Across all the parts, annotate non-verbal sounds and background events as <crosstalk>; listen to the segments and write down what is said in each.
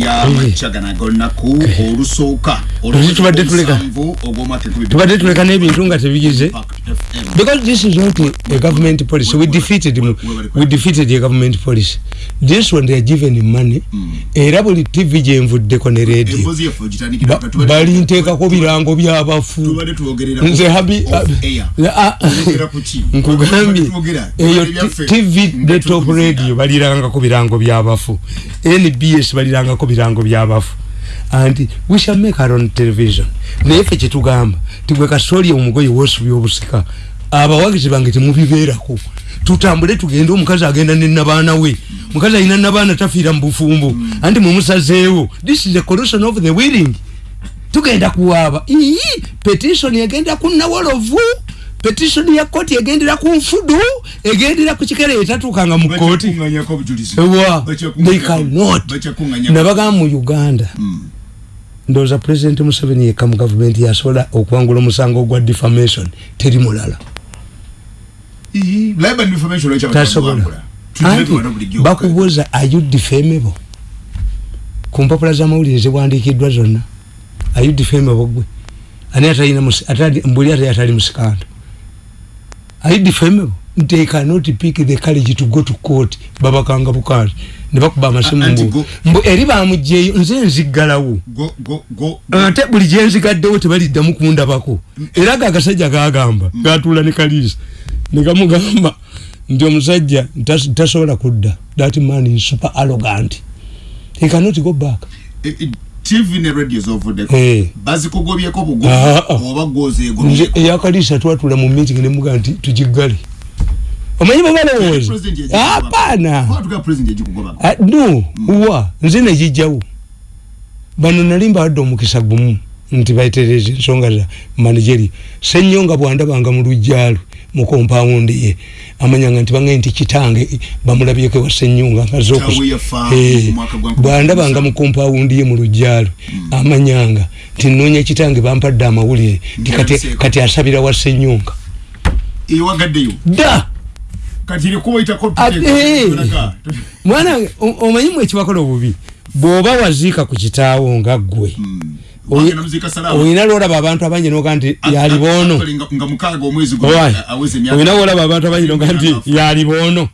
yamakagana gonaku olusooka tubadde tuleka. N'ebintu nga tebigize because this is not a, government policy. We defeated we defeated a government policy. This one they are given money. Mm. era buli tv gyenvuddeko ne radio. Bali nteekako birango byabafu. nze habi <laughs> nkugambye eyo tv the top radio balirangako birango byabafu. Nbs balirangako birango byabafu and we shall make our own television. Naye fe kyetugamba tigwe kasoli omugoye wosubya obusika abawagizi bange temubibeerako. Tutambule tugende omukazi agenda nenabaana we. Mukazi alina nabaana tafiira mu bufumbo. Anti mumusazeewo this is a corruption of the willing. Tugenda kuwaaba. Ii petition egenda kunawolovu petition ya koti egendera ku nfudu egendera ku kikere etatuukanga mu kooti cannot. Nabagamba mu uganda mm. ndowooza president museveni yekka mu gavumenti yasobola okuwangula omusango gwa defamation. Teri mulala. Tasobola. anti bakubuuza ayu defamable? Ku mpapula z'amawulire ziwandiikiddwa zonna. Ayu defamable? Gwe. Ani atalina mbuli ate atali musikando ayu defamable they cannot pick the courage to go to court. Babakanga bukati nebakuba amasimu mbu mbu eri bamugyeyo nze nziggalawo. Ate buli gyenzigaddewo tebaliddamu kundabako. Era ga agasajja gagamba gatuula ne kaliisa negamugamba nti omusajja tasobola kudda. That man is super arrogant. He cannot go back TV ne radios over the hey. bazikogobyeko bugo oba goze ego yakaliisa twatula mu meeting ne muga nti tujigale omanyi babalowooza apana no wa nze negijjawo bano nali mbawadde omukisa gumu nti baitereze ensonga za manageri. Senyonga bwandabanga mu lujjaalwe mu kompawundi ye amanyanga nti bangaye nti kitange bamulabyeko ewa senyonga bwandabanga mu kompawundi ye mu lujjaalwe amanyanga nti noonya kitange bampadde amawulire kati asabira wa senyonga da! Mwana omanyi mu ekibakola obubi? Bw'oba waziika ku kitaawo nga ggwe oyina lwolaba abantu abangi noga nti yaliboono oyina lwolaba abantu abangi noga nti yaliboono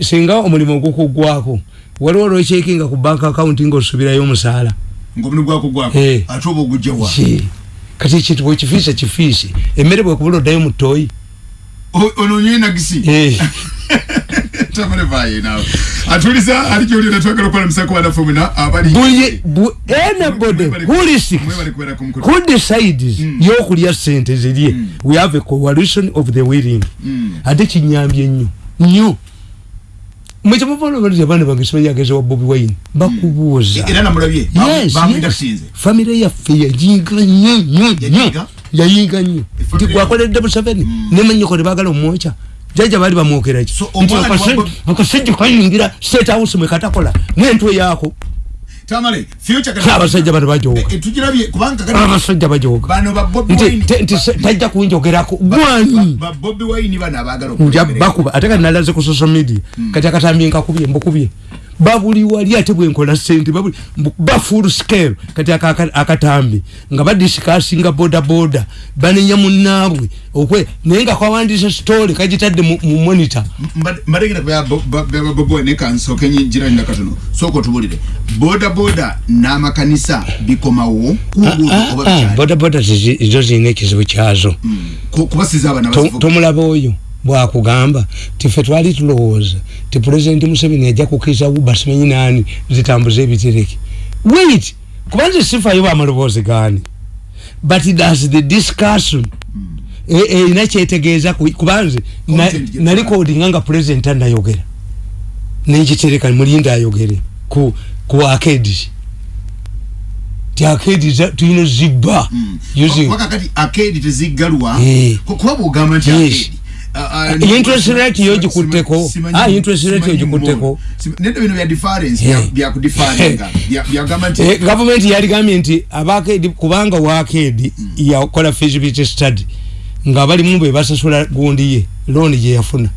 singa omulimu ogukugwako waliwo olwekyekinga ku bank account ngaosubirayo omusaala. Kati ekintu bwekifiisa kifiise emmere bwekubula oddayo mutoyi <laughs> tamalevaye nawe atuliza alikyolira twagala okukola musako wanafumuna abali anybody who risks who decides mm. yokulya sente zirye mm. we have a coalition of the willing. Mm. ate kinyambye nnyo. Nnyo. Mwekyamuvalobalira abaana bange sibayageza wa bobi wine bakubuuza. Famire yaffe yayinga nnyo nnyo nnyo. Yayinga? Nnyo. Nti gwakoledde museveni nemanyiko tebagala omwokya jaja bali bamwokeraki nti akasajja kayingira state house mwekatakola nentwe yaako. Abasajja bano bajogaabasajja bajoga nti tajja kunjogerako. Gwani nja bakuba. Ate kati nalaze ku social media. Kati akatambi nkakubye mbukubye babuli wali ate bwenkola sente babuli ba full scale. Kati akatambi nga badisikasinga boda boda banenya munnaabwe okwe naye nga kwawandisa story kagitadde mu monitor. Mbategera byababoboe nekansoke njiranyira katono. Soko tubulire boda boda n'amakanisa bikomawo boda boda zo zirina ekizibu kyazo. Kubasiza abana tomulaba oyo bwakugamba tife twali tulowooza ti pulezidenti museveni ajja kukiriza uba simanyi nani zitambuza ebitereke. Wait kubanze sifayo bamaloboozi gani but thats the discussion erina e, kyetegeeza kubanze nali kodinga nga pulezidenti anayogera nenkitereka mulinda ayogere ku, ku akedi ti akedi tulina zibba wakakati akedi teziggalwa kuba bwogamba nti akedi interest rate yo jikutteko ah interest rate yo jikutteko nendo bino bya difference bya ku difference bya bya government eh, government yali gamye nti abake kubanga wakedi mm. ya kola feasibility study nga bali mumbe basasula gundi ye loan je yafuna.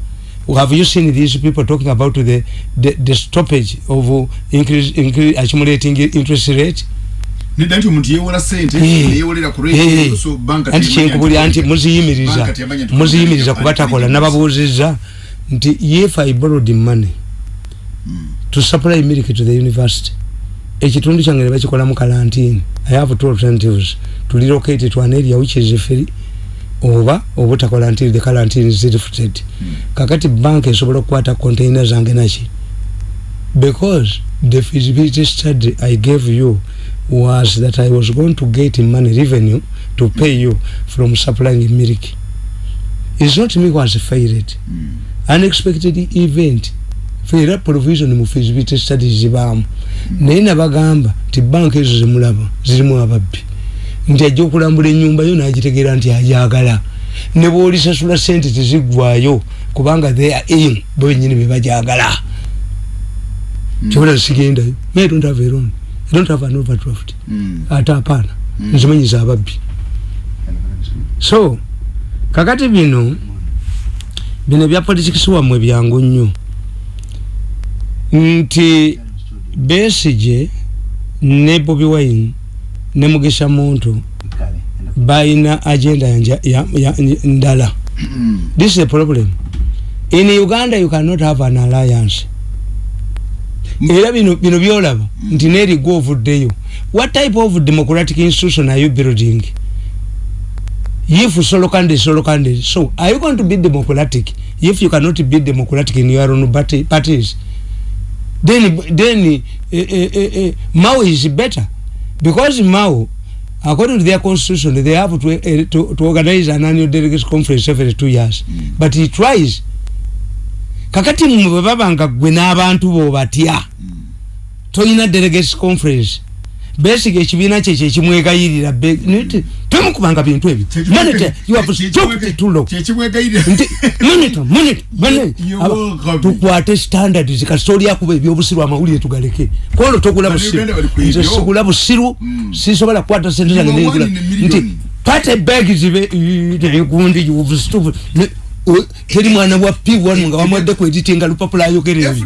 Have you seen these people talking about the the, the stoppage of increase, increase accumulating interest rate nidanti omuntu yewola sente neyewolera ku anti kyenkubulya nti muziyimiriza muziyimiriza kuba takola nababuuzizza nti if i borrowed money mm. to supply milk to the university ekitundu kyange ne bakikola mu karantine i have two alternatives to relocate to an area which is free oba obutakola until the quarantine is lifted. Mm. kakati bank esobola okukwata container zange naki? Because the feasibility study i gave you was that i was going to get money revenue to pay you from supplying milk. Is not me was failed. Mm. unexpected event. Feera provision mu feasibility studies zibaamu mm. naye nabagamba nti banka ezo zemulaba zirimu ababbi. Nti ajja okulambula enyumba yo nagitegeera nti ajagala. Ne bwolisasula sente tezigwayo kubanga they are in benyini bebajagala mm. kyobola sigendayo may don't have a loan i don't have an overdraft. Mm. ate apaana mm. nzimanyiza ababbi so kakati bino bino bya politics wamwe byangu nnyo. Nti besije ne bobi wine ne mugisha muntu baina agenda ya, ya, ya ndala. This is a problem. In uganda you cannot have an alliance era bino byolaba nti nerigo ovuddeyo. What type of democratic institution are you building? If solo candidate solo candidate so are you going to be democratic? If you cannot be democratic in your own parties then then eh, eh, eh, eh, mao is better. Because mao according to their constitution they have to, uh, to, to organize an annual delegates conference every two years. Mm. but he tries kakati mwe babanga gwe n'abantu bo batya? Mm. toyina delegates conference. Basic ekibiina kye kyekimwegayirira tomukubanga bintu ebyo. Tukwate standards kasitoli akuba ebyobusiru amawulire tugaleke. Kono togula busiru nze sigula busiru sisobola kukwata sente zange nti pate bag zibe negundi teri mwana wa p wanu nga wamwadde kweditinga lupapula ayogera ebyo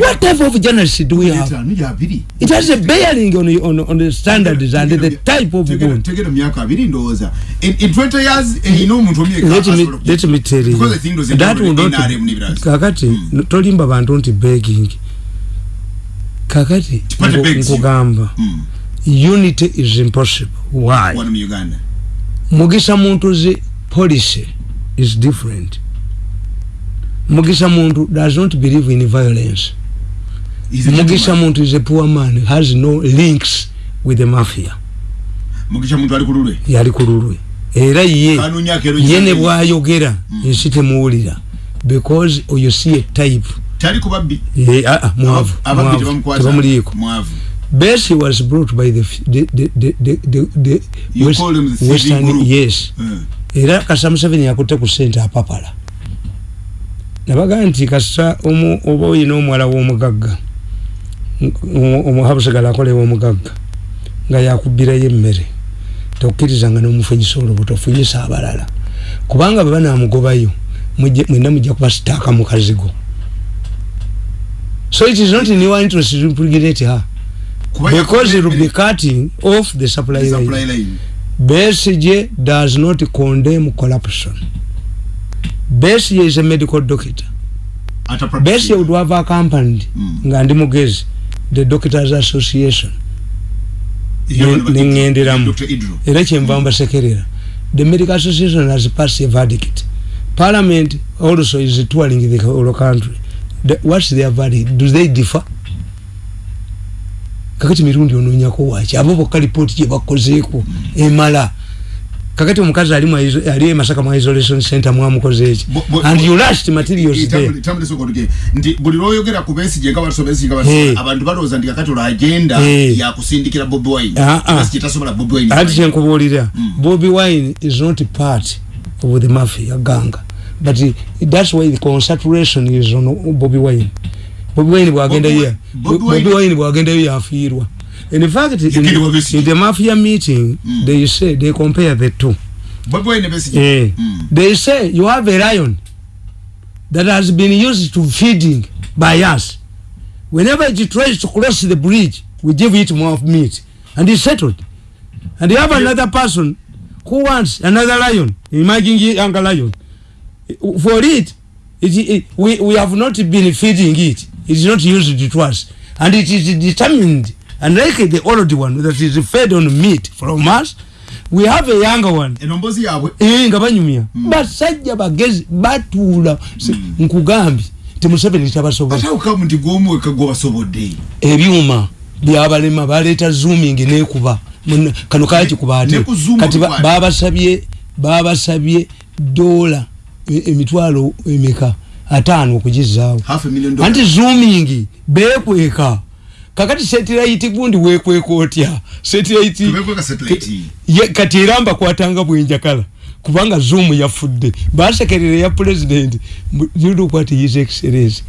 what type of journalist do we have? It has a bearing on, on, on the standards and the type of ndoza. In, in 20 years eh, ino muntu omye let me let me tell you. That will not kakati mm. tolimba bantu nti begging. Kakati nkugamba mm. unity is impossible. Why mugisa muntu zi policy is different Mugisha Muntu does not believe in violence. Mugisha Muntu is a poor man, has no links with the mafia. Mugisha Muntu ali kululwe? Yali kululwe. Era ye, yene bwayogera, mm. nsite muwulira. Because you see a type. Tali kubabbi? Ye, ah, ah, muavu. Muavu. Tebamuliiko. Bessie was brought by the, the, the, the, the, the, the you West, call him the Western, group? Yes. Mm. Era kasamuseveni yakute ku center apapala. nabaga nti kasa oba oyina omuwala w'omugagga omuhabusigala akolewa omugagga nga yakubirayo emmere tokkirizanga n'omufunyisa olubuto ofunyisa abalala kubanga bwe banamugobayo mwena mujja kuba sitaaka mu kazigo so it is not in your interest to impregnate her because it will be cutting off the supply line besije does not condemn corruption Bessie is a medical doctor. Bessie would have accompanied mm. Ngandi Mugezi, the Doctors Association. Ningendiramu. Ereche mbamba sekerera. The Medical Association has passed a verdict. Parliament also is touring the whole country. The, what's their verdict? Do they differ? Kakati mirundi onunyako wachi. Abo boka report je bakozeeko. Mm. Emala. kakati omukazi ali ali masaka mu isolation center mwamukoze eki and you last materials there tamule soko tuke ndi buli loyogera ku besi je ngaba sobesi ngaba hey. abantu baloza ndi kakati ola agenda hey. ya kusindikira Bobby Wine ah ah besi kitasobola Bobby Wine ati je nkubulira mm. Bobby Wine is not part of the mafia ganga but it, that's why the concentration is on Bobby Wine Bobby Wine bwagenda ya Bobby Wine bwagenda ya afirwa in fact in, in the mafia meeting mm. they say they compare the two. Eh, mm. they say you have a lion that has been used to feeding by us. Whenever it tries to cross the bridge we give it more meat. And it's settled. And you have another person who wants another lion. Imagine younger lion. For it, it, it we, we have not been feeding it is not used to us and it is determined and like the old one that is fed on meat from us we have a younger one. Enombozi yabwe? Eh nga banyumya mm. basajja bagezi batula mm. nkugambye temuseveni tabasobola ate ukamu nti gwomweka gwobasobodde? Ebyuma byabalema baleeta zooming nekuba. Kano kakikuba ate? kati babasabye babasabye dola emitwalo emeka ataano okugizaawo. Anti zooming bekweka kakati satellite gundi wekweka otya? Satellite kati era mbakwatanga bwenjakala kubanga zoom yafudde. Basekerere ya president you look what his excellence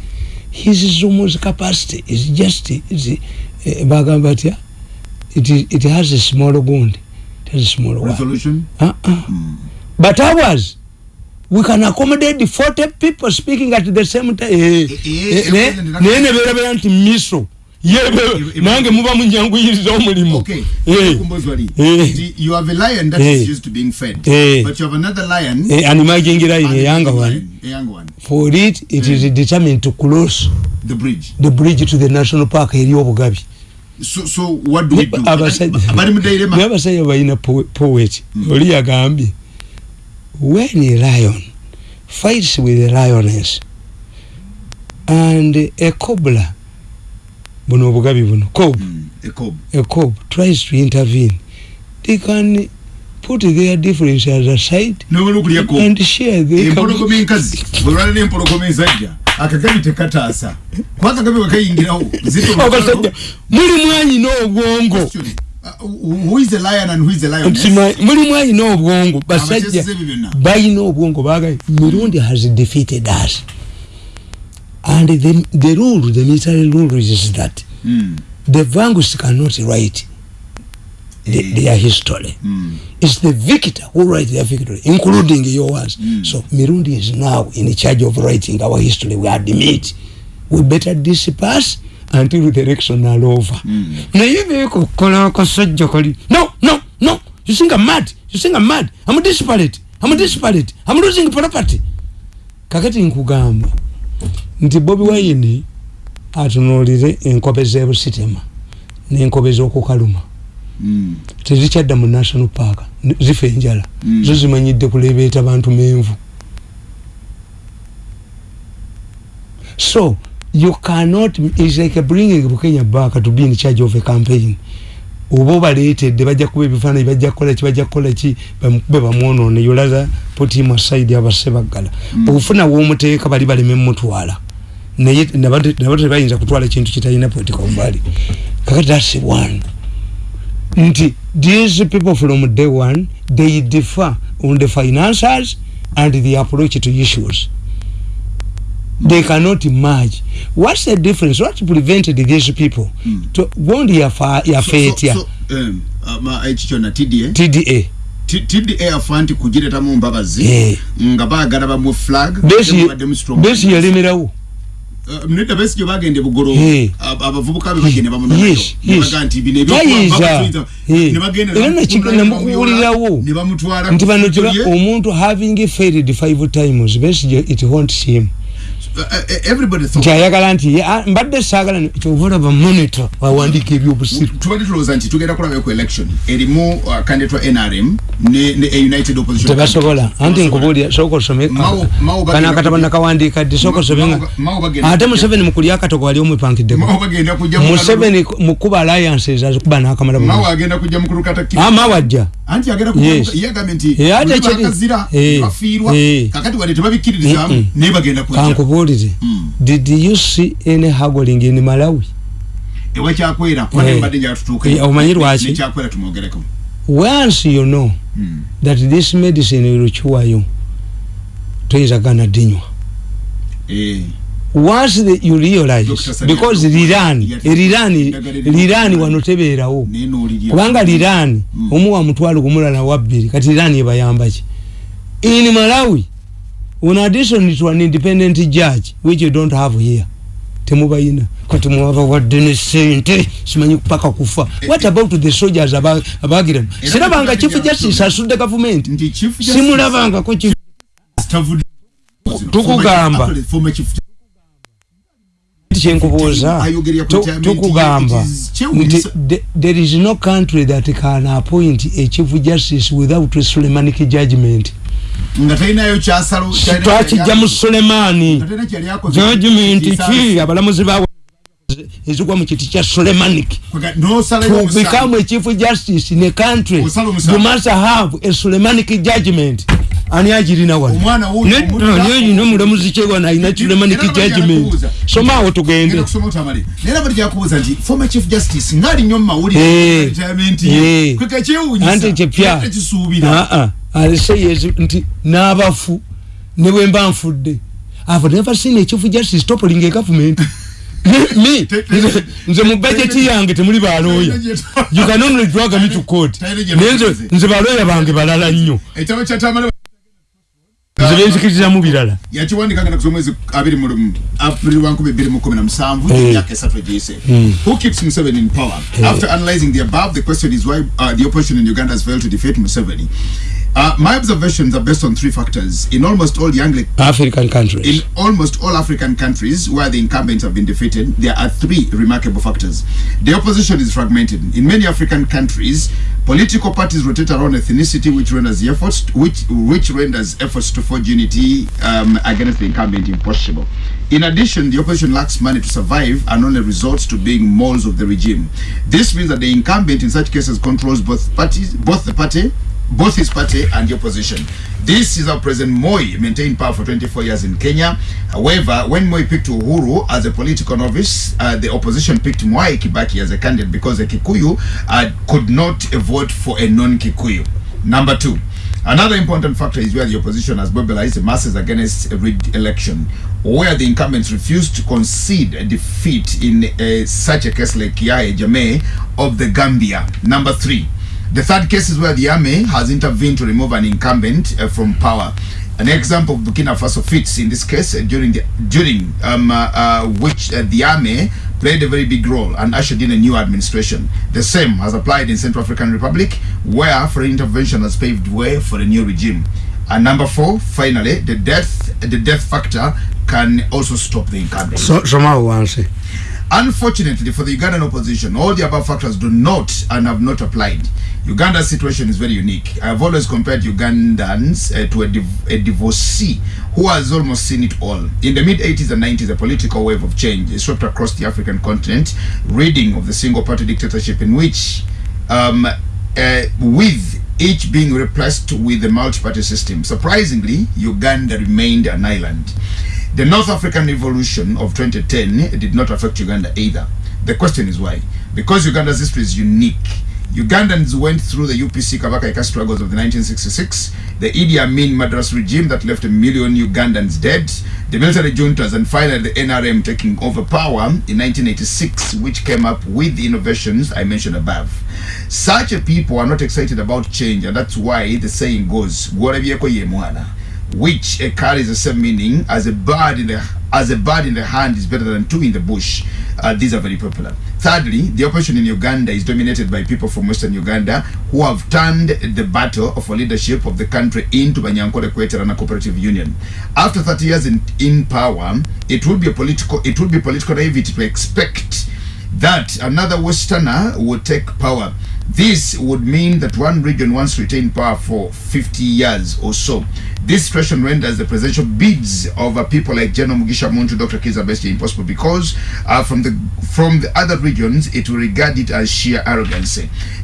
his zoom's capacity is just is, uh, bagamba atya it, it has a small gund it has a small resolution? Uh -uh. Mm. but ours we can accommodate 40 people speaking at the same time eh, eh, eh, nene bera bera nti miso. Yebe nange muba munjanguyiriza omulimu. Okay eh. eh. You have a lion that is used to being fed but you have another lion eh and imagine lion a younger one for it it is determined to cross the bridge. the bridge to the national park eri obugabi. So so what do we do? abali mudairema abasajja balina poet oli yagambye when a lion fights with a lioness and a cobra buno obugabi buno cob. Mm, a cob. A cob tries to intervene. They can put their differences aside no look cob. and share the empologome nkazi bulwana ne empologome ezajja akagabi tekataasa. Kwaka gabi wakayingirawo zito okasajja muli mwanyi n'obwongo muli mwanyi n'obwongo basajja balina obwongo bagaye mirundi has defeated us and the, the rule the military rule is that mm. the vanguards cannot write the, mm. their history mm. it's the victor who write their victory including yours mm. so mirundi is now in charge of writing our history we admit we better disperse until the election are over. Mm. naye bekokola akasajja kali no no no you think i'm mad? You think i'm mad? I'm disparate. I'm disparate. I'm losing property. Kakati nkugamba nti bobi wayini atunulire enkobe zebusitema nenkobe zokukaluma. Mm. tezikyadda mu national park zifa enjala. Mm. zo zimanyidde kulebeeta bantu menvu so you cannot is like bringing bukenya back to be in charge of a campaign. Oba obaleetedde bajja kuba ebifaananyi bajja kukola ki bajja kukola ki bamukube bamwonoone yolaza putimu aside abase baggala mm. obufuna w'omuteeka bali baleme mutwala naye nabo tebayinza kutwala kintu kitalina political value. Kakati that's one. Nti these people from day one they differ on the finances and the approach to issues they cannot merge. What's the difference? What prevented these people mm. to ya fa ya so, fetia so, so, um, uh, na TDA TDA TDA afanti kujireta mu mbabazi yeah. nga baagala ba mu flag besi yalimirawo mneta besi jo bagende bugoro. Abavubuka be bagende bamuno yes baganti bine byo ne bagende era na chikana mukulirawo ne bamutwara nti bano omuntu having failed five times besi it haunts him Uh, uh, everybody thought ayagala nti mbadde saagala kyovola ba monitor? Bawandiika ebyobusiru tubadde tulowooza nti tugenda kulaba ku election. Erimu uh, candidate wa nrm united opposition tebasobola anti nkubuulira sooka osome kana akataba nakawandiika ddi? Sooka osome ate museveni mukulya akatogo wali omwepankiddeko museveni mukuba alliances azikuba nakamala mawe ajja. Anti agenda yagambye nti bakazira bafiirwa kakati wadde tebabikkiririzaamu naye bagenda kujja kankubuulire did you see any haggling in malawi? Ewa kyakwera kwane mbadde njatutuuka omanyi lwaki? Kyakwera tumwogereko. Once you know mm. that this medicine will cure you toyinza gana dinywa. Eh. Once the, you realize because lirani lirani lirani wano tebeerawo kubanga lirani mm. omuwa mutwalo kumulala wabbiri kati lirani ebayambaki in malawi in addition to an independent judge which you don't have here temubayina kati mwaba wadde ne sente simanyi paka kufa. What about the soldiers abagiramu sirabanga chief justice asudde gavumenti simulabangako tukugamba. Kyenkubuuza. Tukugamba. nti there is no country that can appoint a chief justice without sulemanic judgment nga talinayo kyasalo twakijja mu sulemaani judgment ki abalamuzi bawe ezigwa mu kiti kya sulemanic to become a chief justice in a country you must have a sulemanic judgment. Ani agirina wanonayina omulamuzi kyewana alina sulemanic judgment. somaawo tugende. Anti kyepya aliseyezi nti n'abafu ne bwe mba nfudde. Ave never seen a chief justice toppling a government. Me nze mu bajeti yange temuli balooya. You can only drag me to court. Naye nze balooya bange balala nnyo. Nze benzikirizamu birala. yakiwandikanga nakuza omwezi abiri mu april wankumi bbiri mu kumi na musanvu emyaka esatu egiyise. Who keeps museveni in power? After analyzing the above the question is why uh, the opposition in uganda has failed to defeat museveni Uh, my observations are based on three factors. In almost all young African countries, in almost all African countries where the incumbents have been defeated, there are three remarkable factors. The opposition is fragmented. In many African countries, political parties rotate around ethnicity, which renders efforts which which renders efforts to forge unity um, against the incumbent impossible. In addition, the opposition lacks money to survive and only resorts to being moles of the regime. This means that the incumbent, in such cases, controls both parties, both the party both his party and the opposition. This is how President Moi maintained power for 24 years in Kenya. However, when Moi picked Uhuru as a political novice, uh, the opposition picked Mwai Kibaki as a candidate because a Kikuyu uh, could not vote for a non-Kikuyu. Number two, Another important factor is where the opposition has mobilized the masses against a rigged election, where the incumbents refused to concede a defeat in uh, such a case like Yahya Jammeh of the Gambia. Number three, the third case is where the army has intervened to remove an incumbent uh, from power. An example of Burkina Faso fits in this case uh, during the during um, uh, uh, which uh, the army played a very big role and ushered in a new administration. The same has applied in Central African Republic, where foreign intervention has paved way for a new regime. And number four, finally, the death the death factor can also stop the incumbent. So, somehow. Unfortunately for the Ugandan opposition, all the above factors do not and have not applied. Uganda's situation is very unique. I've always compared Ugandans uh, to a, div a divorcee who has almost seen it all. In the mid 80s and 90s, a political wave of change swept across the African continent, reading of the single party dictatorship in which, um, uh, with each being replaced with a multi party system. Surprisingly, Uganda remained an island. The North African Revolution of 2010 did not affect Uganda either. The question is why? Because Uganda's history is unique. Ugandans went through the UPC Kabaka Ika struggles of the 1966, the Idi Amin Madras regime that left a million Ugandans dead, the military juntas, and finally the NRM taking over power in 1986, which came up with the innovations I mentioned above. Such a people are not excited about change, and that's why the saying goes, which carries the same meaning as a bird in the as a bird in the hand is better than two in the bush. Uh, these are very popular. Thirdly, the opposition in Uganda is dominated by people from Western Uganda who have turned the battle of leadership of the country into Banyankole Kweterana Cooperative Union. After 30 years in, in power, it would be a political it would be political naivety to expect that another Westerner would take power. This would mean that one region once retained power for 50 years or so. This situation renders the presidential bids of uh, people like General Mugisha Muntu, Dr. Kiza Bestie impossible because uh, from the from the other regions it will regard it as sheer arrogance.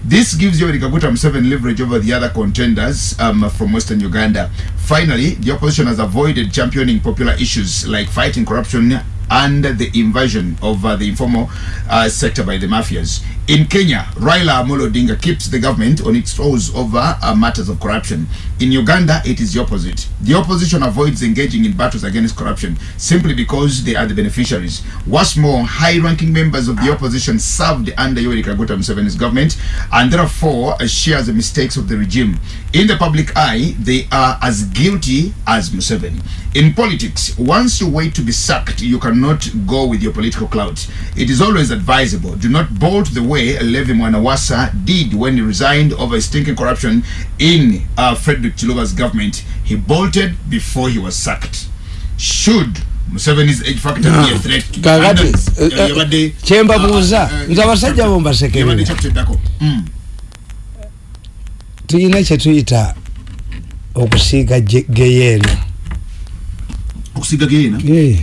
This gives Yoweri Kaguta Museveni leverage over the other contenders um, from Western Uganda. Finally, the opposition has avoided championing popular issues like fighting corruption and the invasion of uh, the informal uh, sector by the mafias. In Kenya, Raila Amolo Odinga keeps the government on its toes over uh, matters of corruption. In Uganda, it is the opposite. The opposition avoids engaging in battles against corruption simply because they are the beneficiaries. What's more, high-ranking members of the opposition served under Yoweri Kaguta Museveni's government and therefore uh, share the mistakes of the regime. In the public eye, they are as guilty as Museveni. In politics, once you wait to be sacked, you cannot go with your political clout. It is always advisable. Do not bolt the way Levi Mwanawasa did when he resigned over stinking corruption in uh, Frederick Chiluba's government. He bolted before he was sacked. Should Museveni's age factor be a threat to kakati Ugandans? eh, Yabadde- kyemba buuza Ah, ah, nze abasajja abo Yabadde mbasekerera tulina kyetuyita okusiiga ge- geyeena. Eh,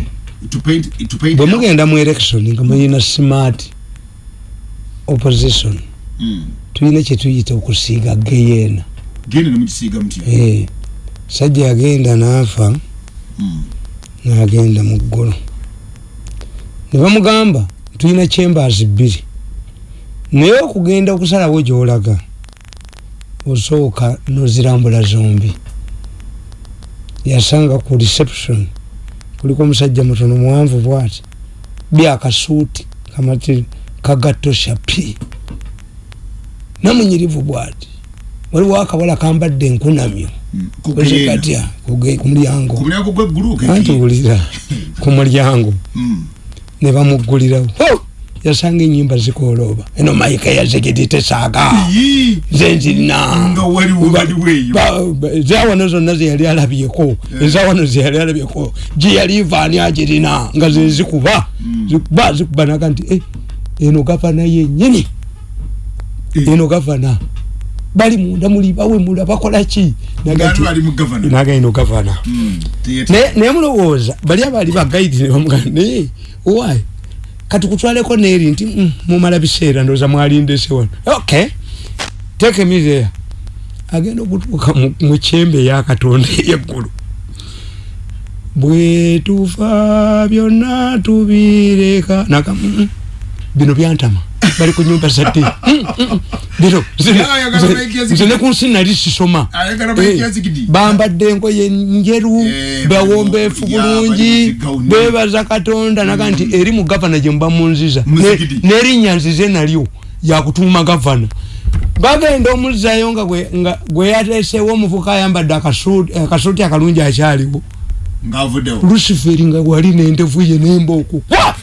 to paint to paint bwe mugenda mu election nga muyina smart opposition Mm. tulina kyetuyita okusiiga geyeena. Eh, sajja yagenda n'afa Mm. n'agenda mu ggulu. Ne bamugamba tulina chambers bbiri. Naye okugenda okusalawo gyolaga osooka nozirambula zombi yasanga ku reception kuliko omusajja mutono muwanvu bwati byakasuuti kamati kagatosha pi namunyirivu bwati waliwo akawala kambadde enkunamyo Mm. Ku geena. katya ku mulyango ku mulyango gweggulu anti wulira ku mulyango Mm. ne bamuggulirawo! Yasanga enyimba zikolooba eno mayika nga waliwo waliwo eyo ezawano zonna zeyali alabyeko. Ezawano zeyali alabyeko. Gyeyalivaani agirina nga zezikuba zikuba. Zikuba naga nti "Eh, eno gavana yenyini Eh. eno gavana? Bali munda muli bawemula bakolaki naga Ngano nti ali mu gavana. Naga eno gavana. Naye naye mulowooza bali abaali bagaidi ne bamugamba naye owaye kati kutwaleko neeri nti "Mm, mumala biseera ndooza mwalindese wano. Ok teeka emizeya agenda okutuuka mu- kyembe eyakatonda eyeggulu. Bwe tufa byonna tubireka naga "Mm, mm, bino byantama bali ku nyumba zadde Mm, mm, mm. bino nze- Yala ayagala nze- Mike Yazigidi. nze ne ku nsi nali sisoma Mike Eh, Yazigidi. bambadde engoye njeru Eh, bawombeefu ya, bali bulungi mu zigawuni. bebaza katonda naga nti eri mu gavana gye muba munziza Muzigidi. Ne- n'erinnya nzize nalyo yakutuuma gavana bagenda omuzzayo nga gwe- nga gwe yateesewo omuvuka ayambadde akasuuti akasuuti akalungi akyaliwo ng'avuddewo luciferi nga wali n'endevu ye n'embooku Wa!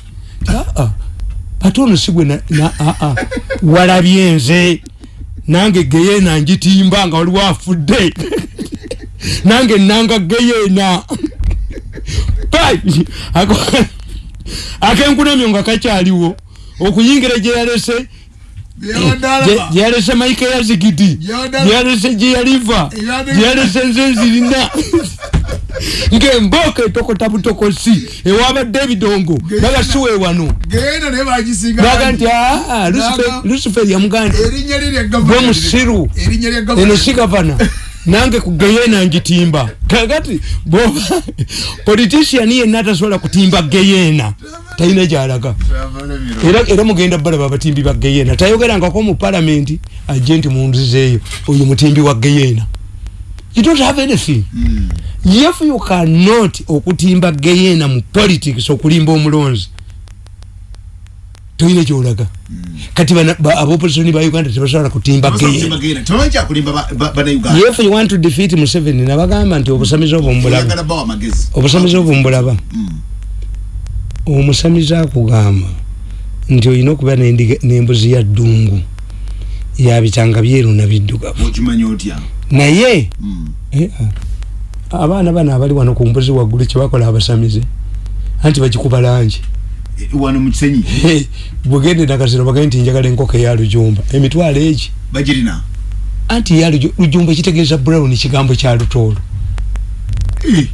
Aa, ate ono si gwe na- na- aa, walabye nze. Nange geyeena ngitimba nga waliwo afudde nange nanga geyeena Pai! Ako- akenkunamyo nga kakyaliwo. Okuyingira gye yalese. Byabadde gye alaba. gye yalese maike ya zigidi Yada- gye yalese gye yaliva. Yada- gye yalese nze nzirina ng'embooko etokota butokosi ewabadde ebidongo naga siwe wano. Naga nti lye lya gavana. Gwe musiru. Eno si gavana. Nange kugeyena ngitimba. Kakati boba politician yenna atasobola kutimba geyena talina gyalaga. Era era mugenda balaba abatimbi ba geyena tayogerangako mu palamenti ajje nti munzizeeyo oyo mutimbi wa geyena you don't have anything. If you cannot okutimba geyena mu politics okulimba omulonzi toyina gyolaga kati bana- ba- uganda tebasobola kutimba geyena if you want to defeat museveni nabagamba nti obusamizi obwo mbulaba amagezi obusamizi obwo mbulaba. Mm. omusamizi akugamba nti olina okuba n'embuzi ya ddungu yabitanga byeru na biddugavu. Okimanya otya naye? Mm. eh, ah, abaana bano abali wano ku mbuzi waggulu kyebakola abasamize anti bagikuba langi. Eh, wano mu kisenyi? <laughs> Bwegende nakasiro bagaye nti njagala enkoko eya lujumba. Emitwalo egi? Bagirina? Anti Luju- lujumba kitegeeza brown kigambo kya lutoolo.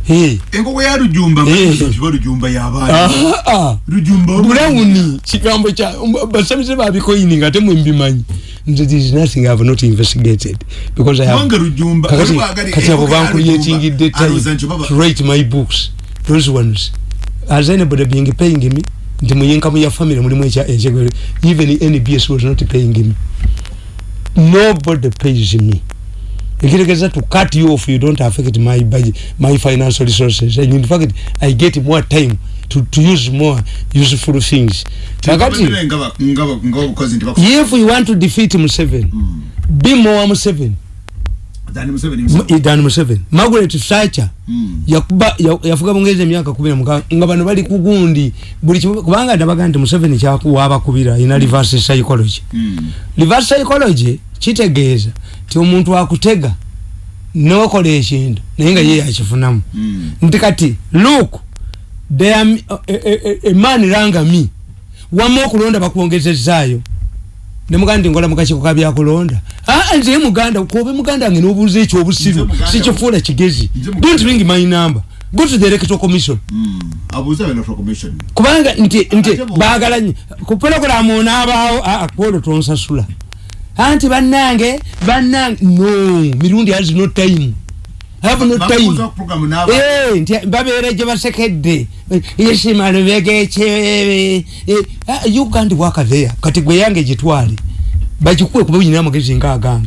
Eh, enkoko ya lujumba kiba lujumba yabaana ah, ah. lujumba brown kigambo kya basamize babikoyini nga temwembimanyi nze there is nothing i have not investigated because i have kakati kati abo ya lujumba, alowooza nti baba- to write my books those ones. As anybody being paying me nti mu income ya family mulimu ekyegere even nbs was not paying me nobody pays me. Ekitegeeza to cut you off you don't affect my budget my financial resources. And in fact i get more time to, to use more useful things kakati if you want to defeat Museveni mm. be more Museveni than Museveni Margaret Thatcher mm. yakuba yafuga bongeze emyaka 10 nga bano bali kugundi buli kubanga ndabaga nti Museveni kyakuwa abakubira ina reverse psychology mm. reverse psychology kitegeeza ti omuntu akutega nokola ekintu naye nga ye yakifunamu mm. nti kati look they are a, a, a, man ranga me. Wamma okulonda bakwongezezaayo nemuganda nti ngola mukakiko kabyakulonda aa nze muganda kobe muganda nge nobuuza ekyobusiru sikifuula kigezi. Don't ring my number. Go to the electoral commission. Mm. kubanga nti nti baagala nyo ku programu onaabaawo akwolo tonsasula. Anti bannange bannange no mirundi has no time nti babere je basekedde. Yesimalo begeche you can't work there kati gwe yange jitwali bajikuwe kuba nyina magezi nga agamba